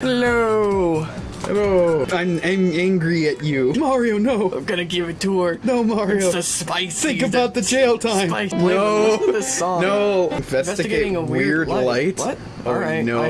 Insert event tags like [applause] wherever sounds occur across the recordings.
Hello. Hello. I'm, I'm angry at you. Mario, no. I'm gonna give it to her. No, Mario. It's the spicy. Think about the jail time. Spice. No. To song. No. Investigating a weird, light. What? Oh, All right. no.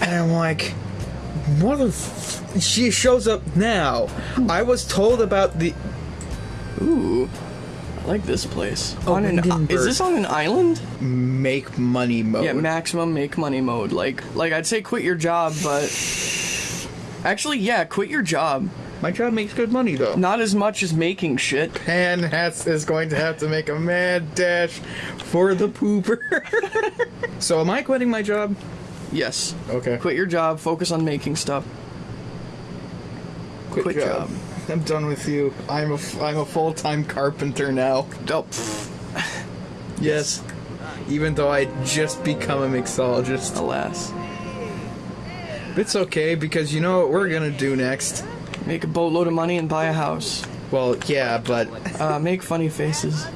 And I'm like, what the f-? She shows up now. I was told about the. Ooh. I like this place. Oh, on an, is this on an island? make money mode. Yeah, maximum make money mode. Like, like I'd say quit your job, but actually, yeah, quit your job. My job makes good money though. Not as much as making shit. Pan has is going to have to make a mad dash for the pooper. [laughs] so am I quitting my job? Yes. Okay. Quit your job. Focus on making stuff. Quit, Quit job. job. I'm done with you. I'm a I'm a full time carpenter now. Oh, Yes. Even though I just become a mixologist. alas. It's okay because you know what we're gonna do next. Make a boatload of money and buy a house. Well, yeah, but Uh, make funny faces.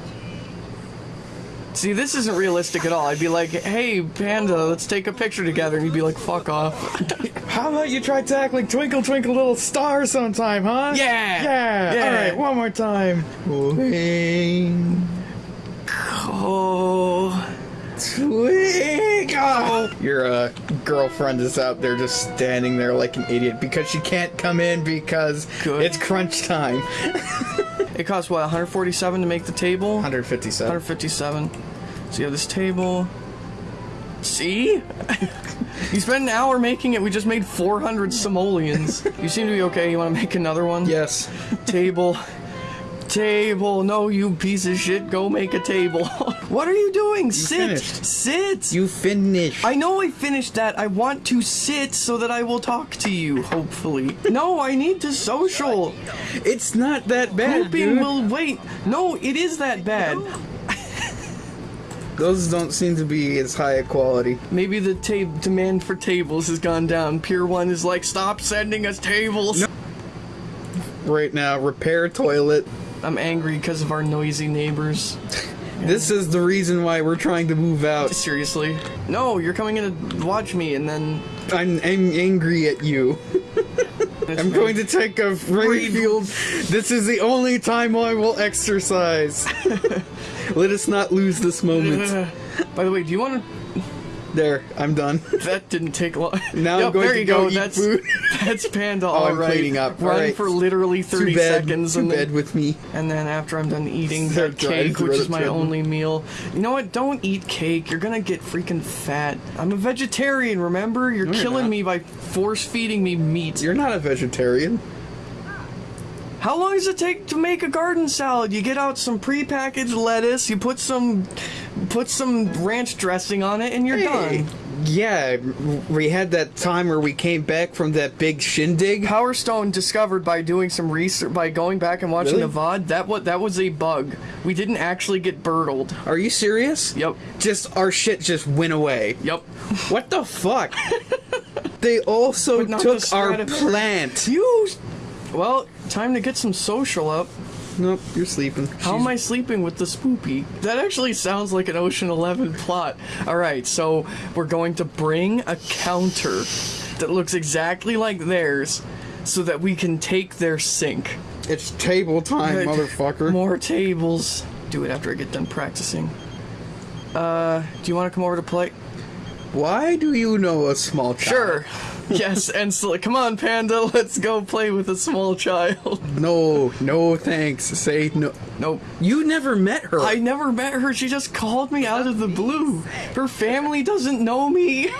See, this isn't realistic at all. I'd be like, hey, Panda, let's take a picture together. And you'd be like, fuck off. [laughs] how about you try tackling Twinkle Twinkle Little Star sometime, huh? Yeah! Yeah. Yeah. All right, one more time. Twinkle, oh. twinkle. Your uh, girlfriend is out there just standing there like an idiot because she can't come in because Good. it's crunch time. [laughs] It costs, what, 147 to make the table? 157. 157. So you have this table. See? [laughs] you spent an hour making it. We just made 400 simoleons. you seem to be okay. You want to make another one? Yes. Table. Table. No, you piece of shit. Go make a table. [laughs] what are you doing? sit. finished. Sit. You finished. I know I finished that. I want to sit so that I will talk to you, hopefully. [laughs] No, I need to social. It's not that bad, Pooping will wait. No, it is that bad. Those don't seem to be as high a quality. Maybe the demand for tables has gone down. Pier 1 is like, stop sending us tables. Right now, repair toilet. I'm angry because of our noisy neighbors. [laughs] This is the reason why we're trying to move out. Seriously. No, you're coming in to watch me and then. I'm, I'm angry at you. [laughs] I'm going to take a field. This is the only time I will exercise. [laughs] Let us not lose this moment. By the way, do you want to. There, I'm done. That didn't take long. Now I'm going to go go. eat that's food. That's Panda. Oh, I'm all right. cleaning up. Run All right. for literally 30 Too bad. seconds and bad then with me. and then after I'm done eating [laughs] that cake, which is my only meal. You know what? Don't eat cake. You're gonna get freaking fat. I'm a vegetarian. Remember? You're you're killing me by force feeding me meat. You're not a vegetarian. How long does it take to make a garden salad? You get out some prepackaged lettuce, you put some put some ranch dressing on it, and you're done. Yeah, we had that time where we came back from that big shindig. Power Stone discovered by doing some research by going back and watching Really? the VOD that what that was a bug. We didn't actually get burtled. Are you serious? Yep. Just our shit just went away. Yep. What the fuck? [laughs] they also took our plant. You Well, time to get some social up. Nope, you're sleeping. How am I sleeping with the spoopy? That actually sounds like an Ocean 11 plot. Alright, so we're going to bring a counter that looks exactly like theirs so that we can take their sink. It's table time, Good. motherfucker. More tables. Do it after I get done practicing. Uh, do you want to come over to play? Why do you know a small child? Sure. [laughs] yes, and so, come on, Panda, [laughs] let's go play with a small child. [laughs] No, no thanks. Say no. Nope. You never met her. I never met her. She just called me out of the blue. Her family doesn't know me.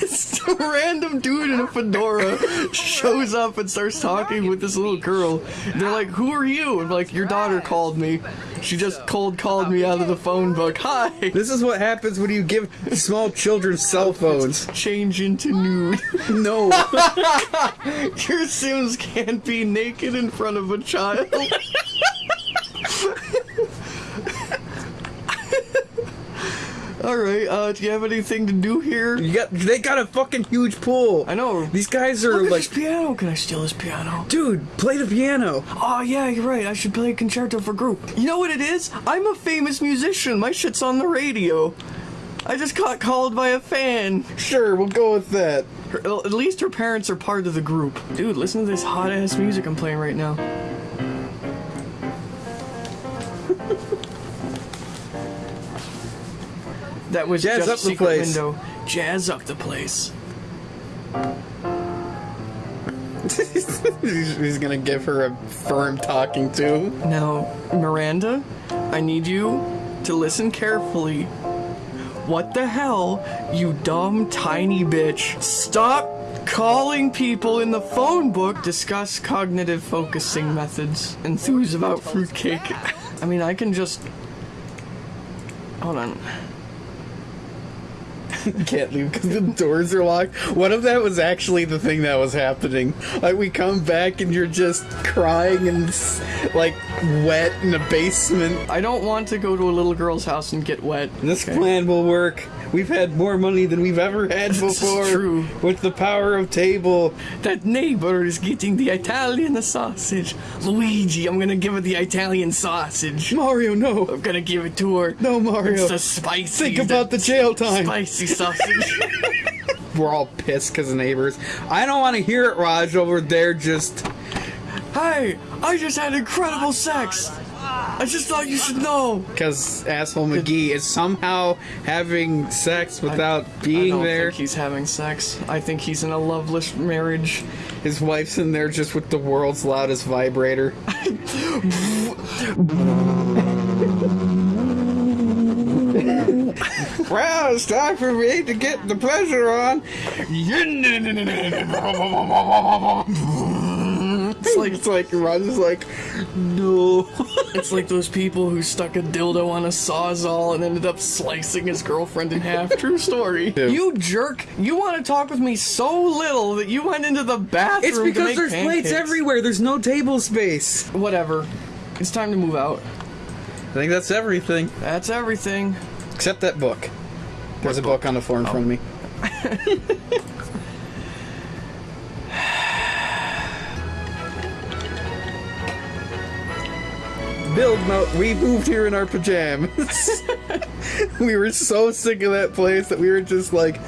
this random dude in a fedora shows up and starts talking with this little girl. They're like, "Who are you?" I'm like, "Your daughter called me. She just cold called uh, me out of the phone book. Hi." This is what happens when you give small children cell phones. Change into nude. [laughs] No. [laughs] Your Sims can't be naked in front of a child. [laughs] All right. Uh, do you have anything to do here? You got they got a fucking huge pool. I know. These guys are Look at like, this piano. Can I steal this piano? dude, play the piano. Oh yeah, you're right. I should play a concerto for group. You know what it is? I'm a famous musician. My shit's on the radio. I just got called by a fan. Sure, we'll go with that. Her, at least her parents are part of the group. Dude, listen to this hot ass music I'm playing right now. That was Jazz just up the secret place. window. Jazz up the place. [laughs] he's, he's gonna give her a firm talking to. Now, Miranda, I need you to listen carefully. What the hell, you dumb tiny bitch? Stop calling people in the phone book. Discuss cognitive focusing methods. Enthuse about fruitcake. I mean, I can just. Hold on. [laughs] Can't leave because the doors are locked. What if that was actually the thing that was happening? Like we come back and you're just crying and like wet in the basement. I don't want to go to a little girl's house and get wet. This Okay. plan will work. We've had more money than we've ever had before. true. With the power of table. That neighbor is getting the Italian sausage. Luigi, I'm gonna give her the Italian sausage. Mario, no. I'm gonna give it to her. No, Mario. It's the spicy. Think about the jail time. spicy sausage. [laughs] [laughs] We're all pissed because of neighbors. I don't want to hear it, Raj, over there just. hey, I just had incredible sex. I just thought you should know. Because asshole McGee is somehow having sex without being there. I being don't there. think he's having sex. I think he's in a loveless marriage. His wife's in there just with the world's loudest vibrator. well, it's time for me to get the pleasure on. It's like It's like Ron's like, no. [laughs] it's like those people who stuck a dildo on a sawzall and ended up slicing his girlfriend in half. [laughs] True story. Yeah. You jerk! You want to talk with me so little that you went into the bathroom. It's to because make there's pancakes. plates everywhere. There's no table space. Whatever. It's time to move out. I think that's everything. That's everything. Except that book. There's a book on the floor in front of me. Oh. [laughs] Build mode. We moved here in our pajamas. [laughs] we were so sick of that place that we were just like.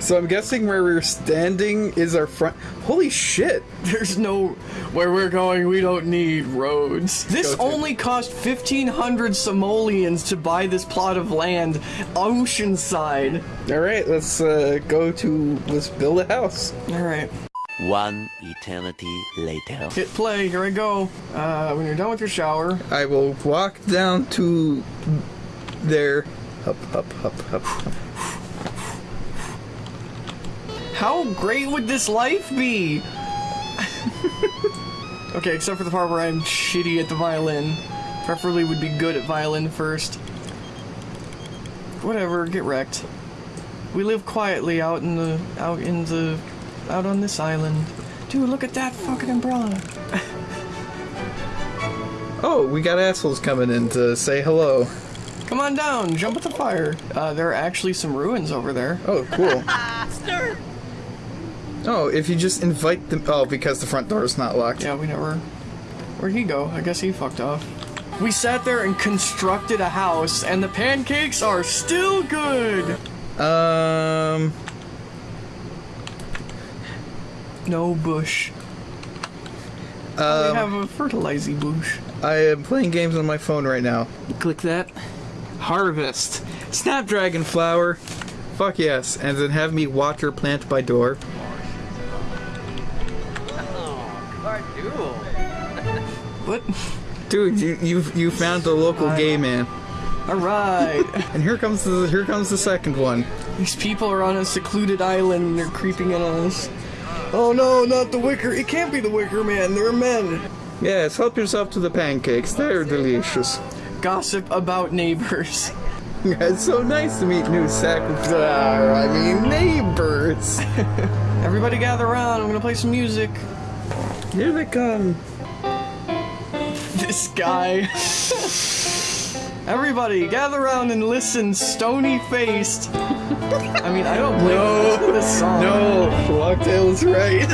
So I'm guessing where we're standing is our front. Holy shit! There's no where we're going. We don't need roads. This only cost 1,500 simoleons to buy this plot of land, oceanside. All right, let's uh, go to let's build a house. All right, One eternity later. hit play. Here I go. Uh, when you're done with your shower, I will walk down to there. Up, up, up, up. up. how great would this life be? [laughs] okay, except for the part where I'm shitty at the violin. Preferably would be good at violin first. Whatever, get wrecked. We live quietly out in the out in the out on this island. Dude, look at that fucking umbrella. Oh, we got assholes coming in to say hello. Come on down, jump at the fire. Uh, there are actually some ruins over there. Oh, cool. [laughs] oh, if you just invite them. Oh, because the front door is not locked. Yeah, we never. Where'd he go? I guess he fucked off. We sat there and constructed a house, and the pancakes are still good. Um. No bush. we Um, have a fertilizing bush. I am playing games on my phone right now. Click that. Harvest. Snapdragon flower. Fuck yes. And then have me water plant by door. What? Dude, you you you found the local gay man. All right. [laughs] And here comes the here comes the second one. These people are on a secluded island and they're creeping in on us. Oh no, not the Wicker. It can't be the Wicker Man. They're men. Yes, help yourself to the pancakes. They're delicious. Gossip about neighbors. [laughs] It's so nice to meet new sac. Ah, I mean neighbors. [laughs] Everybody gather around. I'm gonna play some music. Here they come. This guy. [laughs] Everybody, gather around and listen, stony faced. [laughs] I mean, I don't blame No. you. This song. No, Locktail is right.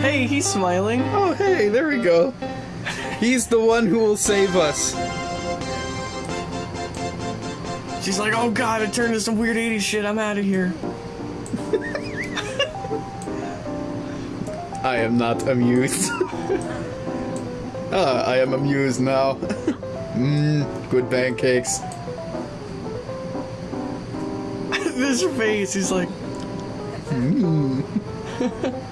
Hey, he's smiling. Oh, hey, there we go. He's the one who will save us. She's like, oh god, it turned into some weird 80s shit. I'm out of here. [laughs] I am not amused. [laughs] ah, I am amused now. Mmm, good pancakes. [laughs] this face, he's like, mmm. [laughs]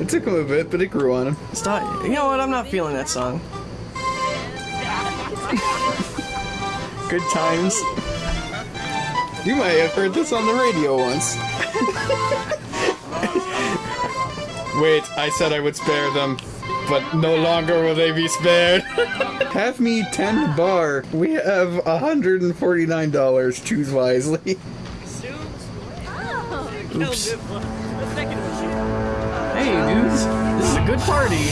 It took him a bit, but it grew on him. stop. You know what? I'm not feeling that song. [laughs] Good times. You might have heard this on the radio once. Wait, I said I would spare them, but no longer will they be spared. Have me 10 bar. We have $149. Choose wisely. Oops. Hey, dudes. This is a good party.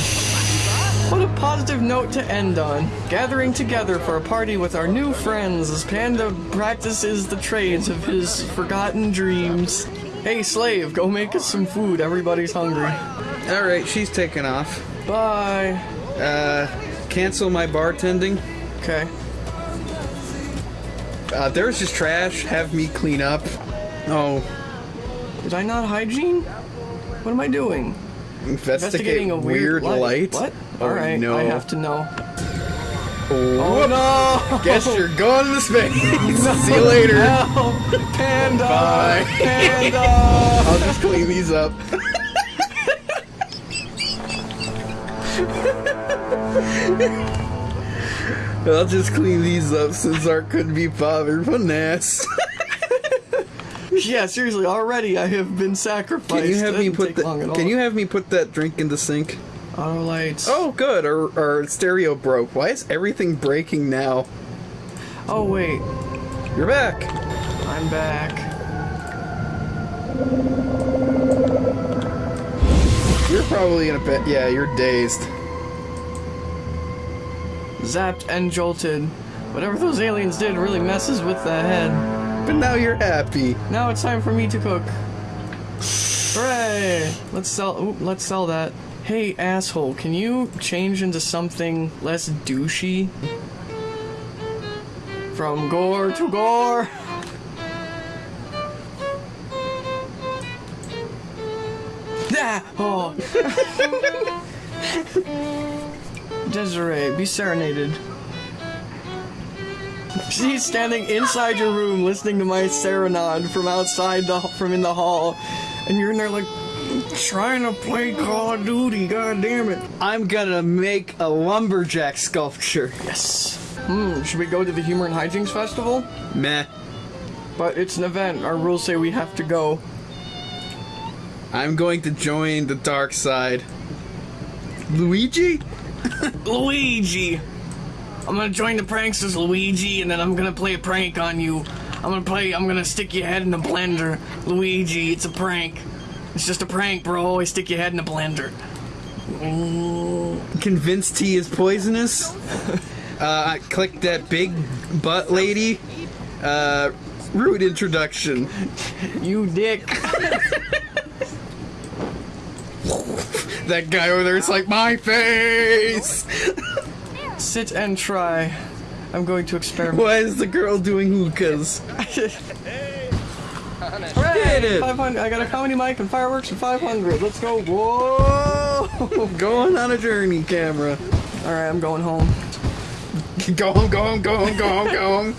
What a positive note to end on. Gathering together for a party with our new friends as Panda practices the trades of his forgotten dreams. Hey, slave, go make us some food. Everybody's hungry. Alright, she's taking off. Bye. Uh, cancel my bartending. Okay. Uh, there's just trash. Have me clean up. Oh, Did I not hygiene? What am I doing? investigate Investigating a weird, light. What? Oh, Alright, no. I have to know. Oh, no! Guess you're going to the space. [laughs] [laughs] See you later. Help! Panda! Bye. Panda! [laughs] I'll just clean these up. [laughs] I'll just clean these up since Art couldn't be bothered. What an ass. yeah, seriously, already I have been sacrificed. Can you have me put take the, long at all. Can you have me put that drink in the sink? Auto lights. Oh, good. Our, our stereo broke. Why is everything breaking now? Oh, wait. You're back. I'm back. You're probably in a bit. Yeah, you're dazed. Zapped and jolted. Whatever those aliens did really messes with the head. But now you're happy. Now it's time for me to cook. Hooray! Let's sell. Ooh, let's sell that. Hey, asshole, can you change into something less douchey? From gore to gore. [laughs] Ah! Oh. [laughs] Desiree, be serenaded. She's standing inside your room listening to my serenade from outside the from in the hall, and you're in there like trying to play Call of Duty. God damn it! I'm gonna make a lumberjack sculpture. Yes. Hmm. Should we go to the Humor and Hijinks Festival? Meh. But it's an event. Our rules say we have to go. I'm going to join the dark side. Luigi? Luigi. I'm gonna join the pranks as Luigi, and then I'm gonna play a prank on you. I'm gonna play. I'm gonna stick your head in the blender, Luigi. It's a prank. It's just a prank, bro. I stick your head in the blender. Convinced he is poisonous? [laughs] uh, click that big butt lady. Uh, rude introduction. You dick. [laughs] That guy over there. It's like, my face! [laughs] Sit and try. I'm going to experiment. Why is the girl doing hookahs? Hooray! Did it! 500. I got a comedy mic and fireworks and 500. Let's go. Whoa! [laughs] Going on a journey, camera. All right, I'm going home. Go home, go home, go home, go home, go home.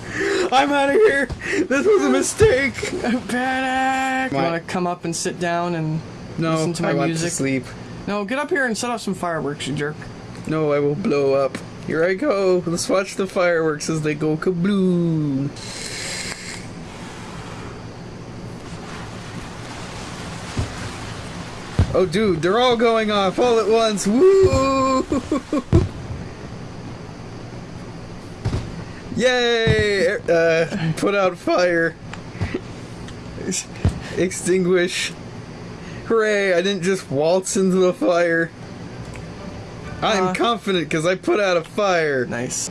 I'm out of here. This was a mistake. Panic! You want to come up and sit down and No, listen to my I want to sleep. No, get up here and set off some fireworks, you jerk. No, I will blow up. Here I go. Let's watch the fireworks as they go kabloom. Oh, dude, they're all going off all at once. Woo! [laughs] Yay! Uh, put out fire. Extinguish. Hooray, I didn't just waltz into the fire. I'm uh, confident because I put out a fire. Nice.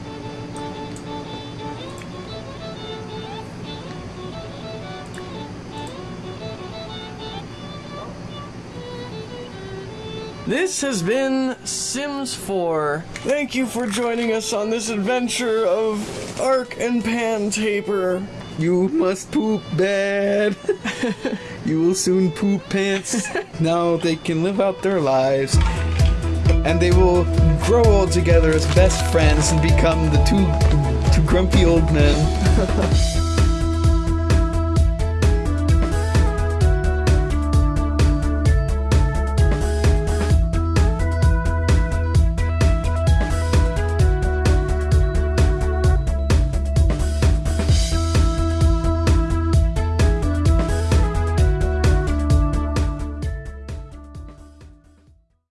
This has been Sims 4. Thank you for joining us on this adventure of Arc and Pan Taper. You must poop bad. [laughs] you will soon poop pants. [laughs] now they can live out their lives. And they will grow old together as best friends and become the two, two grumpy old men. [laughs]